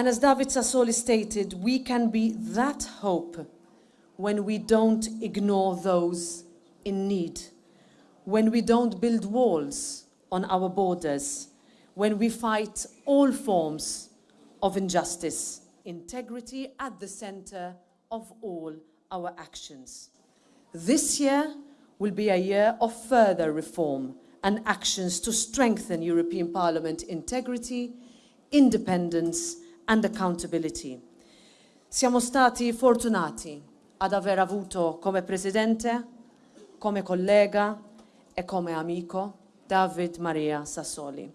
And as David Sassoli stated, we can be that hope when we don't ignore those in need, when we don't build walls on our borders, when we fight all forms of injustice, integrity at the center of all our actions. This year will be a year of further reform and actions to strengthen European Parliament integrity, independence and accountability. Siamo stati fortunati ad aver avuto come presidente, come collega e come amico David Maria Sassoli.